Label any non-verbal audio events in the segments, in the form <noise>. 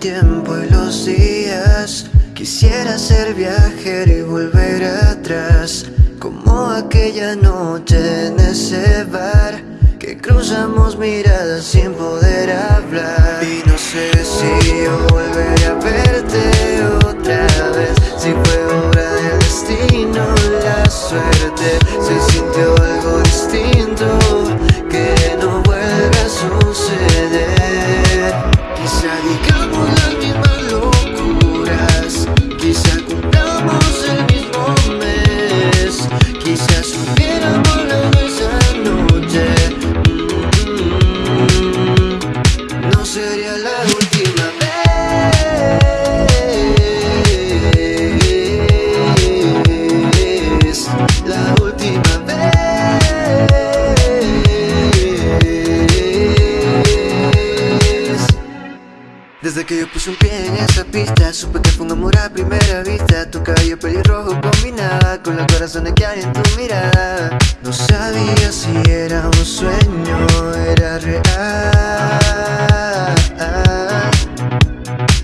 tiempo y los días. Quisiera ser viajero y volver atrás Como aquella noche en ese bar Que cruzamos miradas sin poder hablar. Y no sé si yo volveré a verte otra vez Si fue obra del destino, la suerte se sintió La última vez. Desde que yo puse un pie en esa pista Supe que fue un amor a primera vista. Tu cabello pelirrojo combinaba Con los corazones que hay en tu mirada. No sabía si era un sueño Era real.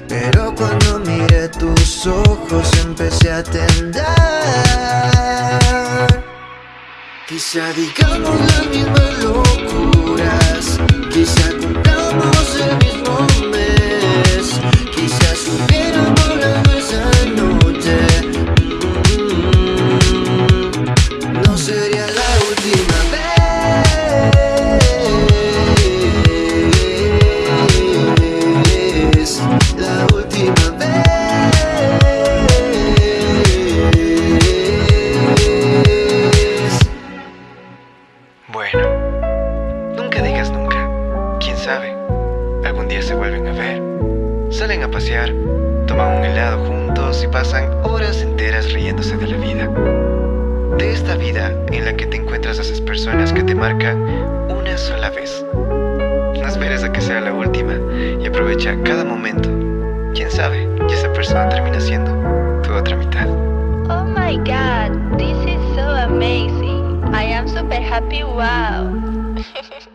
Pero cuando miré tus ojos Empecé a temblar Quizá digamos las mismas locuras sabe, algún día se vuelven a ver. Salen a pasear, toman un helado juntos y pasan horas enteras riéndose de la vida. De esta vida en la que te encuentras a esas personas que te marcan una sola vez. No esperes a que sea la última y aprovecha cada momento. Quién sabe, y esa persona termina siendo tu otra mitad. Oh my god, this is so amazing. I am super happy. Wow. <laughs>